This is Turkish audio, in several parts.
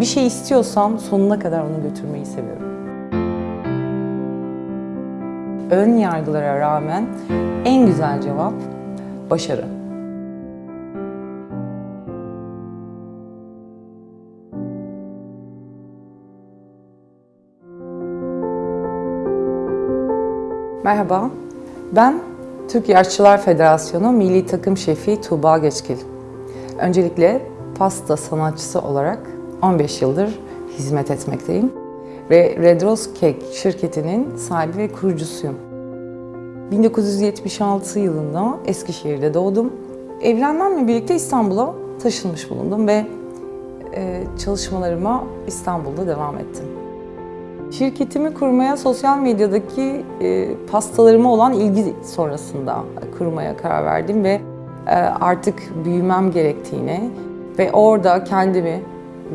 Bir şey istiyorsam sonuna kadar onu götürmeyi seviyorum. Ön yargılara rağmen en güzel cevap başarı. Merhaba, ben Türkiye Aşçılar Federasyonu Milli Takım Şefi Tuğba Geçkil. Öncelikle pasta sanatçısı olarak 15 yıldır hizmet etmekteyim ve Red Rose Cake şirketinin sahibi ve kurucusuyum. 1976 yılında Eskişehir'de doğdum. Evlenmemle birlikte İstanbul'a taşınmış bulundum ve e, çalışmalarıma İstanbul'da devam ettim. Şirketimi kurmaya sosyal medyadaki e, pastalarıma olan ilgi sonrasında kurmaya karar verdim ve e, artık büyümem gerektiğini ve orada kendimi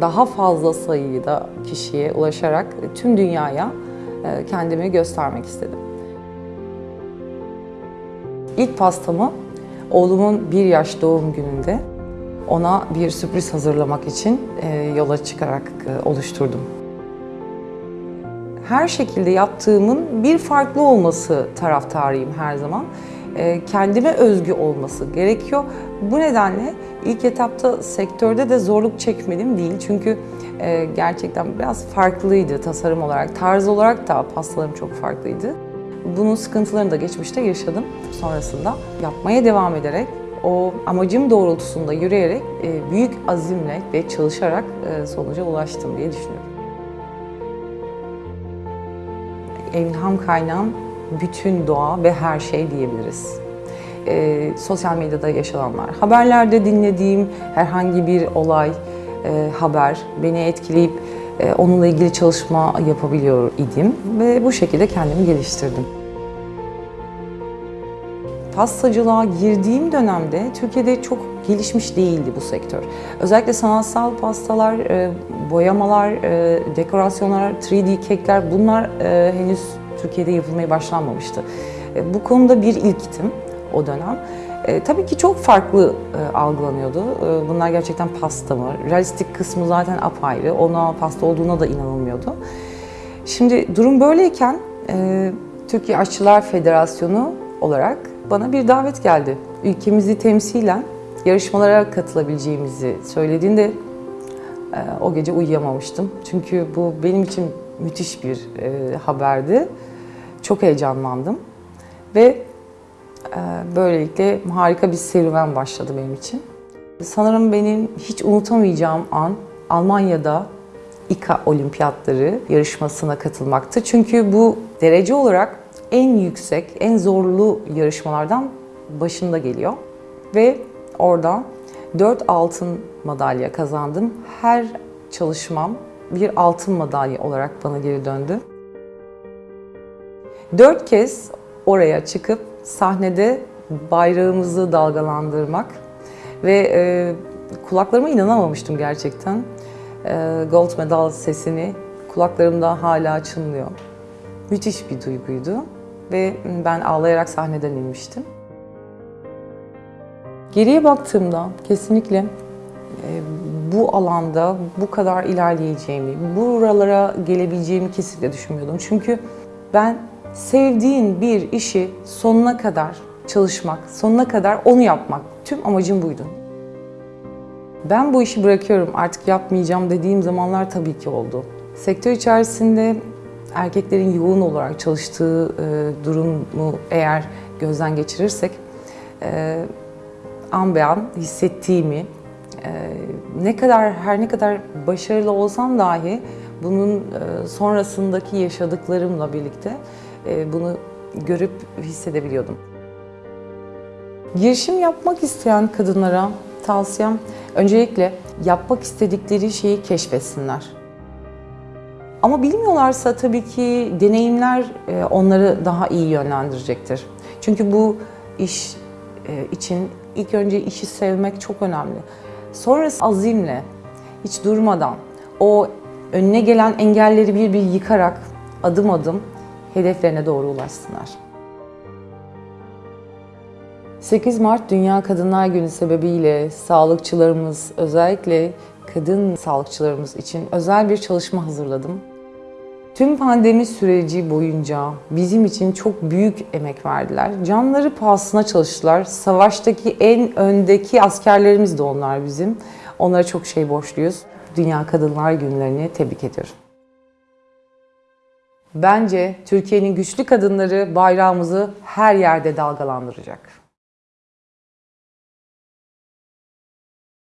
daha fazla sayıda kişiye ulaşarak tüm dünyaya e, kendimi göstermek istedim. İlk pastamı oğlumun bir yaş doğum gününde ona bir sürpriz hazırlamak için e, yola çıkarak e, oluşturdum her şekilde yaptığımın bir farklı olması taraftarıyım her zaman. E, kendime özgü olması gerekiyor. Bu nedenle ilk etapta sektörde de zorluk çekmedim değil. Çünkü e, gerçekten biraz farklıydı tasarım olarak. Tarz olarak da pastalarım çok farklıydı. Bunun sıkıntılarını da geçmişte yaşadım. Sonrasında yapmaya devam ederek o amacım doğrultusunda yürüyerek e, büyük azimle ve çalışarak sonuca ulaştım diye düşünüyorum. ilham kaynağım bütün doğa ve her şey diyebiliriz. E, sosyal medyada yaşananlar, haberlerde dinlediğim herhangi bir olay, e, haber beni etkileyip e, onunla ilgili çalışma yapabiliyor idim ve bu şekilde kendimi geliştirdim. Pastacılığa girdiğim dönemde Türkiye'de çok gelişmiş değildi bu sektör. Özellikle sanatsal pastalar, e, boyamalar, e, dekorasyonlar, 3D kekler bunlar e, henüz Türkiye'de yapılmaya başlanmamıştı. Bu konuda bir ilktim o dönem. E, tabii ki çok farklı e, algılanıyordu. E, bunlar gerçekten pasta mı? Realistik kısmı zaten apayrı. Ona pasta olduğuna da inanılmıyordu. Şimdi durum böyleyken e, Türkiye Aşçılar Federasyonu olarak bana bir davet geldi. Ülkemizi temsilen yarışmalara katılabileceğimizi söylediğinde e, o gece uyuyamamıştım. Çünkü bu benim için müthiş bir e, haberdi. Çok heyecanlandım ve e, böylelikle harika bir serüven başladı benim için. Sanırım benim hiç unutamayacağım an Almanya'da İKA olimpiyatları yarışmasına katılmaktı. Çünkü bu derece olarak en yüksek, en zorlu yarışmalardan başında geliyor. Ve orada 4 altın madalya kazandım. Her çalışmam bir altın madalya olarak bana geri döndü. Dört kez oraya çıkıp sahnede bayrağımızı dalgalandırmak ve e, kulaklarıma inanamamıştım gerçekten. E, gold medal sesini kulaklarımda hala çınlıyor. Müthiş bir duyguydu ve ben ağlayarak sahneden inmiştim. Geriye baktığımda kesinlikle e, bu alanda bu kadar ilerleyeceğimi, buralara gelebileceğimi kesinlikle düşünmüyordum. Çünkü ben sevdiğin bir işi sonuna kadar çalışmak, sonuna kadar onu yapmak. Tüm amacım buydu. Ben bu işi bırakıyorum, artık yapmayacağım dediğim zamanlar tabii ki oldu. Sektör içerisinde erkeklerin yoğun olarak çalıştığı e, durumu eğer gözden geçirirsek, e, an be an hissettiğimi, e, ne kadar her ne kadar başarılı olsam dahi bunun e, sonrasındaki yaşadıklarımla birlikte bunu görüp hissedebiliyordum. Girişim yapmak isteyen kadınlara tavsiyem öncelikle yapmak istedikleri şeyi keşfetsinler. Ama bilmiyorlarsa tabii ki deneyimler e, onları daha iyi yönlendirecektir. Çünkü bu iş e, için ilk önce işi sevmek çok önemli. Sonrası azimle, hiç durmadan, o önüne gelen engelleri bir bir yıkarak adım adım hedeflerine doğru ulaşsınlar. 8 Mart Dünya Kadınlar Günü sebebiyle sağlıkçılarımız özellikle kadın sağlıkçılarımız için özel bir çalışma hazırladım. Tüm pandemi süreci boyunca bizim için çok büyük emek verdiler. Canları pahasına çalıştılar. Savaştaki en öndeki askerlerimiz de onlar bizim. Onlara çok şey borçluyuz. Dünya Kadınlar Günlerini tebrik ediyorum. Bence Türkiye'nin güçlü kadınları bayrağımızı her yerde dalgalandıracak.